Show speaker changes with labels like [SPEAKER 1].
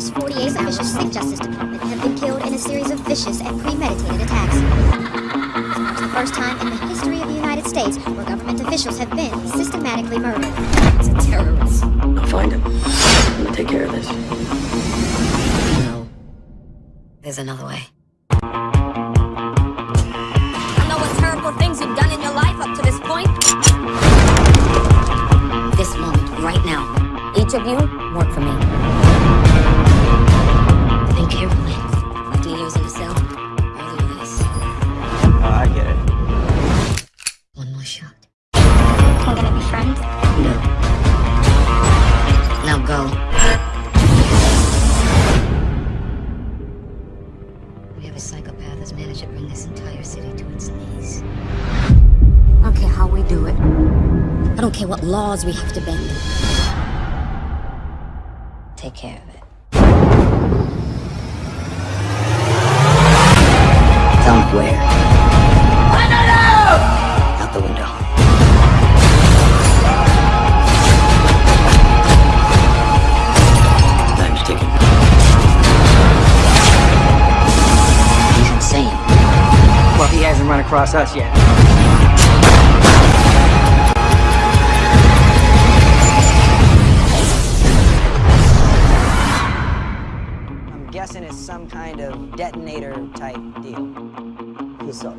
[SPEAKER 1] last 48 officials of the Justice Department have been killed in a series of vicious and premeditated attacks. It's the first time in the history of the United States where government officials have been systematically murdered. It's a terrorist.
[SPEAKER 2] I'll find him. I'm gonna take care of this.
[SPEAKER 3] No. There's another way.
[SPEAKER 4] I know what terrible things you've done in your life up to this point.
[SPEAKER 3] This moment, right now. Each of you, work for me. Shot.
[SPEAKER 1] We're gonna be friends.
[SPEAKER 3] No. Now go. We have a psychopath who's managed to bring this entire city to its knees. I don't care how we do it. I don't care what laws we have to bend. Take care of it.
[SPEAKER 2] Tell
[SPEAKER 5] hasn't run across us yet. I'm guessing it's some kind of detonator type deal. So,